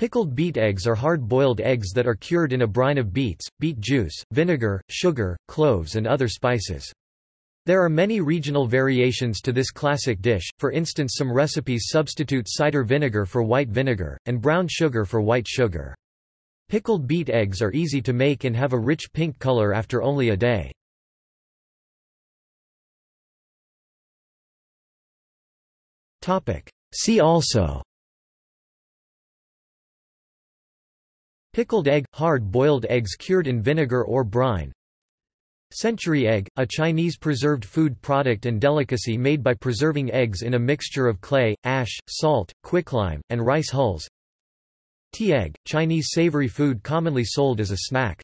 Pickled beet eggs are hard-boiled eggs that are cured in a brine of beets, beet juice, vinegar, sugar, cloves and other spices. There are many regional variations to this classic dish, for instance some recipes substitute cider vinegar for white vinegar, and brown sugar for white sugar. Pickled beet eggs are easy to make and have a rich pink color after only a day. See also Pickled egg – hard-boiled eggs cured in vinegar or brine. Century egg – a Chinese preserved food product and delicacy made by preserving eggs in a mixture of clay, ash, salt, quicklime, and rice hulls. Tea egg – Chinese savory food commonly sold as a snack